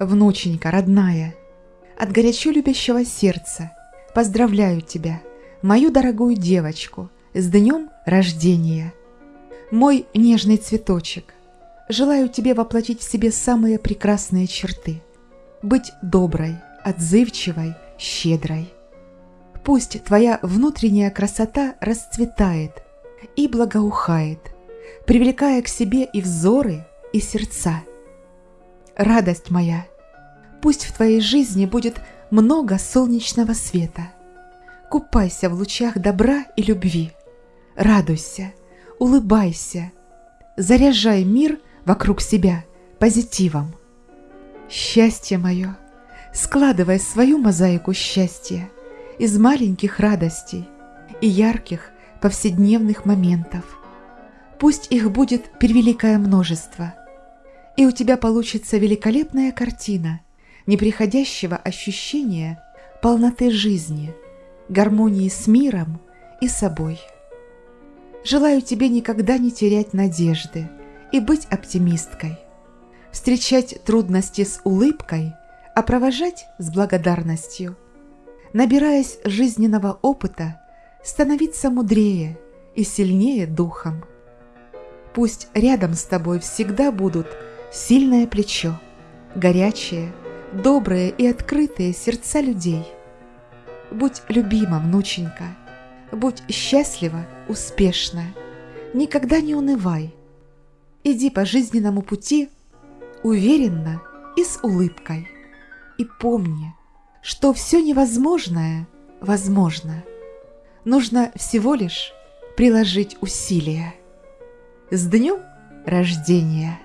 Внученька, родная, от горячо любящего сердца поздравляю тебя, мою дорогую девочку, с днем рождения. Мой нежный цветочек, желаю тебе воплотить в себе самые прекрасные черты. Быть доброй, отзывчивой, щедрой. Пусть твоя внутренняя красота расцветает и благоухает, привлекая к себе и взоры, и сердца. Радость моя, пусть в твоей жизни будет много солнечного света. Купайся в лучах добра и любви. Радуйся, улыбайся, заряжай мир вокруг себя позитивом. Счастье мое, складывай свою мозаику счастья из маленьких радостей и ярких повседневных моментов. Пусть их будет превеликое множество, и у тебя получится великолепная картина неприходящего ощущения полноты жизни, гармонии с миром и собой. Желаю тебе никогда не терять надежды и быть оптимисткой, встречать трудности с улыбкой, а провожать с благодарностью. Набираясь жизненного опыта, становиться мудрее и сильнее духом. Пусть рядом с тобой всегда будут сильное плечо, горячее, добрые и открытые сердца людей. Будь любима, внученька, будь счастлива, успешна, никогда не унывай. Иди по жизненному пути уверенно и с улыбкой. И помни, что все невозможное возможно. Нужно всего лишь приложить усилия. С днем рождения!